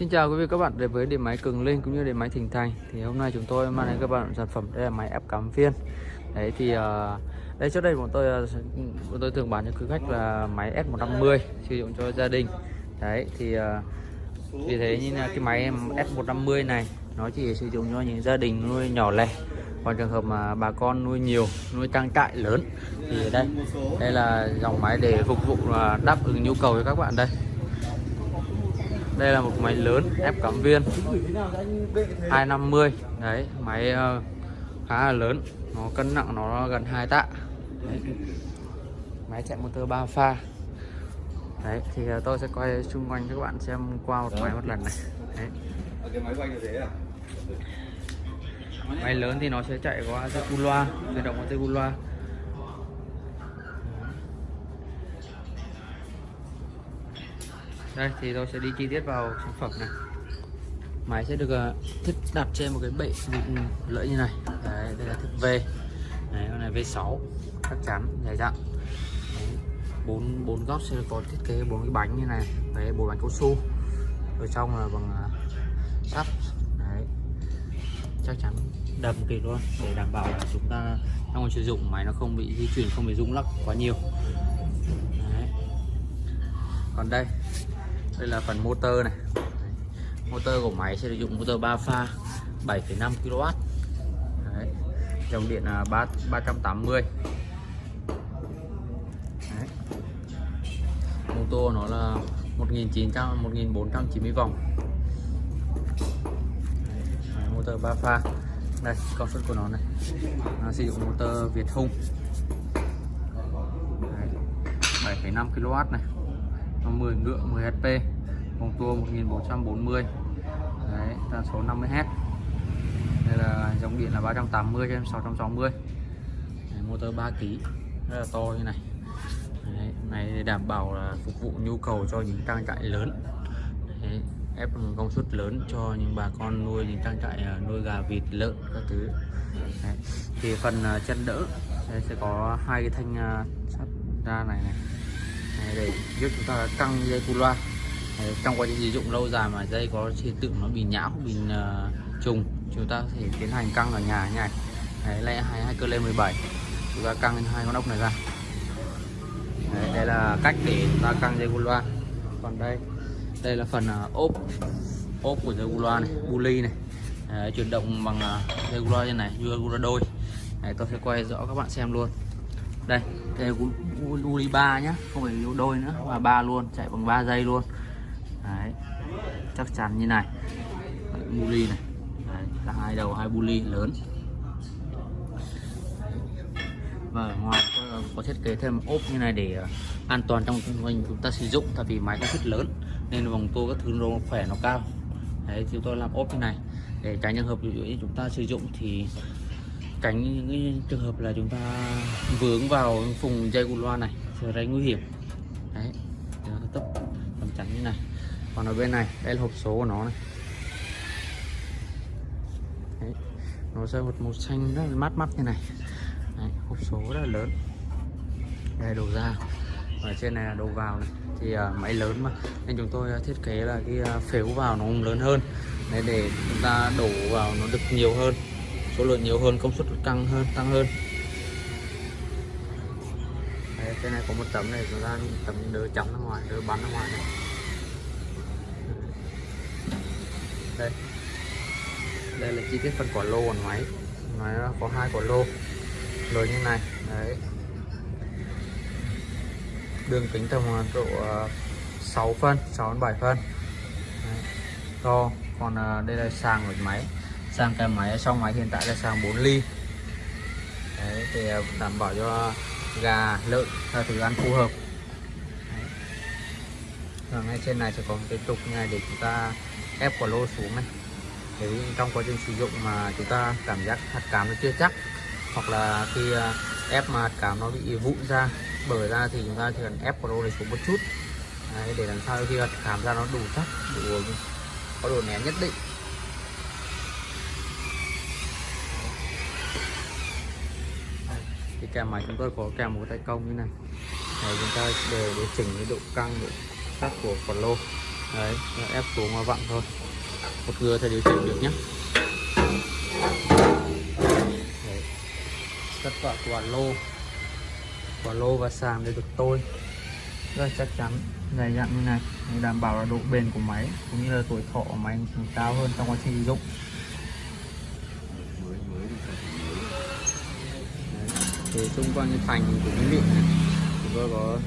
Xin chào quý vị các bạn đến với điện máy Cường Linh cũng như điện máy Thịnh Thành thì hôm nay chúng tôi mang đến các bạn sản phẩm đây là máy ép cắm viên. Đấy thì uh, đây trước đây bọn tôi uh, bọn tôi thường bán cho quý khách là máy S150 sử dụng cho gia đình. Đấy thì uh, vì thế như là cái máy ép S150 này nó chỉ sử dụng cho những gia đình nuôi nhỏ lẻ. Còn trường hợp mà bà con nuôi nhiều nuôi trang trại lớn thì đây đây là dòng máy để phục vụ đáp ứng nhu cầu cho các bạn đây đây là một máy lớn ép cắm viên. 250 đấy máy uh, khá là lớn. Nó cân nặng nó gần 2 tạ. Đấy. máy chạy motor 3 pha. Đấy thì uh, tôi sẽ quay xung quanh cho các bạn xem qua một máy một lần này. Đấy. máy lớn thì nó sẽ chạy qua dây cu loa chuyển động qua dây cu loa đây thì tôi sẽ đi chi tiết vào sản phẩm này. Máy sẽ được ờ, thiết đặt trên một cái bệ lưỡi như này. Đấy, đây là thiết V. Đấy, con này V6 chắc chắn dài dặn. Bốn bốn góc sẽ có thiết kế bốn cái bánh như này. Đấy bốn bánh cao su. Ở trong là bằng ờ, sắt. Đấy chắc chắn đầm kỳ luôn. Để đảm bảo là chúng ta trong sử dụng máy nó không bị di chuyển không bị rung lắc quá nhiều. Đấy. còn đây đây là phần motor này. Motor của máy sẽ sử dụng motor 3 pha 7,5 kW Đấy. dòng điện là 3, 380 Đấy. motor nó là 1900 1490 vòng. Đấy. motor 3 pha. Đây công suất của nó này. Nó sử dụng motor Việt hùng, 7,5 kW này. 10 ngựa 10 HP vòng tua 1440 đấy tần số 50Hz đây là dòng điện là 380 cho em 660 đấy, motor 3 kg rất là to như này. Đấy, này để đảm bảo là phục vụ nhu cầu cho những trang trại lớn. Đấy, ép công suất lớn cho những bà con nuôi những trang trại à, nuôi gà vịt lợn các thứ. Đấy. thì phần à, chân đỡ sẽ, sẽ có hai cái thanh à, sắt ra này này để giúp chúng ta căng dây cu loa. Trong quá trình sử dụng lâu dài mà dây có hiện tượng nó bị nhão bị uh, trùng chúng ta có thể tiến hành căng ở nhà như này. Đấy lấy hai hai cơ lên 17 chúng ta căng hai con ốc này ra. Đấy, đây là cách để chúng ta căng dây cu loa. Còn đây đây là phần uh, ốp ốp của dây cu loa này buli này. Đấy, chuyển động bằng uh, dây cu loa như này dây cu loa đôi. Đấy, tôi sẽ quay rõ các bạn xem luôn đây đây uli ba nhá không phải yếu đôi nữa mà ba luôn chạy bằng 3 giây luôn. Đấy chắc chắn như này. Buli này. Đấy, cả hai đầu hai buli lớn. Và ngoài có, có thiết kế thêm ốp như này để à, an toàn trong mình chúng ta sử dụng tại vì máy có suất lớn nên vòng tua các thứ nó khỏe nó cao. Đấy chúng tôi làm ốp như này. Để tránh trường hợp như chúng ta sử dụng thì tránh những cái trường hợp là chúng ta vướng vào vùng dây của loa này sẽ rất nguy hiểm. Đấy tấp tầm tránh như này. Còn ở bên này đây là hộp số của nó này. Đấy. nó sẽ một màu xanh rất là mát mắt như này. Đấy. hộp số rất là lớn. Đây đầu ra và trên này là đầu vào này. Thì uh, máy lớn mà. Nên chúng tôi uh, thiết kế là cái uh, phếu vào nó lớn hơn. Để để chúng ta đổ vào nó được nhiều hơn số lượng nhiều hơn công suất căng hơn tăng hơn. Đấy, cái này có một tấm này chúng ta tấm đỡ chấm ra ngoài đỡ bắn ra ngoài này. Đây. Đây là chi tiết phần quả lô của máy. Máy có hai quả lô. Lớn như này đấy. Đường kính tầm độ ờ, 6 phân 6 đến 7 phân. Đấy. to còn ờ, đây là sàng của máy sang cái máy xong máy hiện tại là sang 4 ly. Đấy, thì à, đảm bảo cho gà lợn theo thứ ăn phù hợp. Đấy. ngay trên này sẽ có một cái trục ngay này để chúng ta ép quả lô xuống này. Để trong quá trình sử dụng mà chúng ta cảm giác hạt cám nó chưa chắc hoặc là khi à, ép mà hạt cám nó bị vụn ra bở ra thì chúng ta chỉ cần ép quả lô này xuống một chút. Đấy, để làm sao khi hạt cám ra nó đủ chắc đủ có độ nén nhất định. Kèm máy chúng tôi có kèm một tay công như này. Để chúng ta để để chỉnh cái độ căng, độ sắc của quả lô đấy ép xuống và vặn thôi. Một người thì điều chỉnh được nhé. Đấy. tất cả quả lô quả lô và sàn đều được tôi. Rất là chắc chắn, dày dặn như này để đảm bảo là độ bền của máy, cũng như là tuổi thọ của máy cao hơn trong quá trình sử dụng Đấy thì xung quanh cái thành của cái miệng này chúng tôi có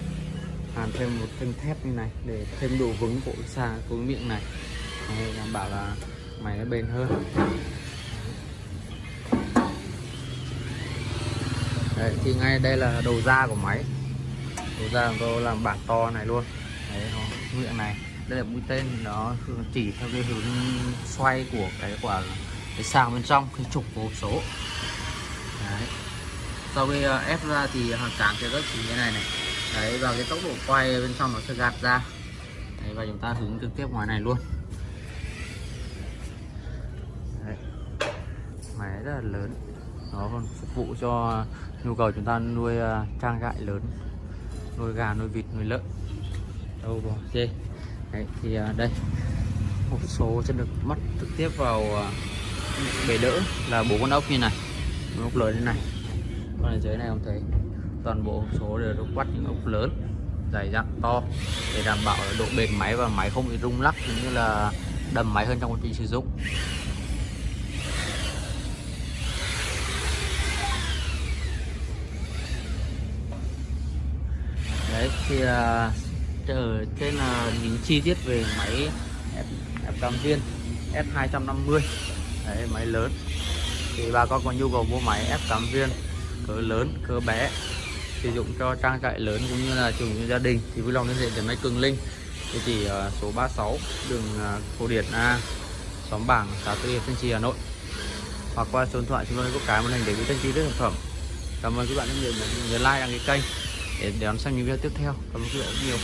hàn thêm một thanh thép như này để thêm độ vững của xa của cái miệng này. Để đảm bảo là máy nó bền hơn. Đấy, thì ngay đây là đầu ra của máy. Đầu ra của tôi làm bản to này luôn. Đấy nó miệng này. Đây là mũi tên nó chỉ theo cái hướng xoay của cái quả cái sàng bên trong cái trục của hộp số. Đấy sau khi ờ, ép ra thì hàng cán sẽ rất chỉ như này này. Đấy và cái tốc độ quay bên trong nó sẽ gạt ra. Đấy, và chúng ta hướng trực tiếp ngoài này luôn. Đấy. máy rất là lớn. Nó còn phục vụ cho nhu cầu chúng ta nuôi ờ, trang trại lớn. Nuôi gà nuôi vịt nuôi lợn. Đâu bò dê đấy thì đây. Một số sẽ được mắt trực tiếp vào bể đỡ là bốn con ốc như này. Ốc lớn như này con ở dưới này không thấy toàn bộ hộp số đều được quắt những ốc lớn dày dặn to để đảm bảo độ bền máy và máy không bị rung lắc cũng như là đầm máy hơn trong quá trình sử dụng. Đấy thì à, ở trên là những chi tiết về máy F, F viên S250 đấy máy lớn. Thì bà con có nhu cầu mua máy F8 viên cỡ lớn cỡ bé sử dụng cho trang trại lớn cũng như là chủ như gia đình. Thì vui lòng liên hệ đến máy Cường Linh. Địa chỉ ờ, số 36 đường ờ, à, Cổ Điển A xóm Bảng xã Tư Hiệp Thanh Trì Hà Nội. Hoặc qua số điện thoại chúng tôi có cái màn hình để quý thanh chi các sản phẩm. Cảm ơn các bạn rất nhiều nhớ like đăng ký kênh để đón xem những video tiếp theo. Cảm ơn các bạn rất nhiều.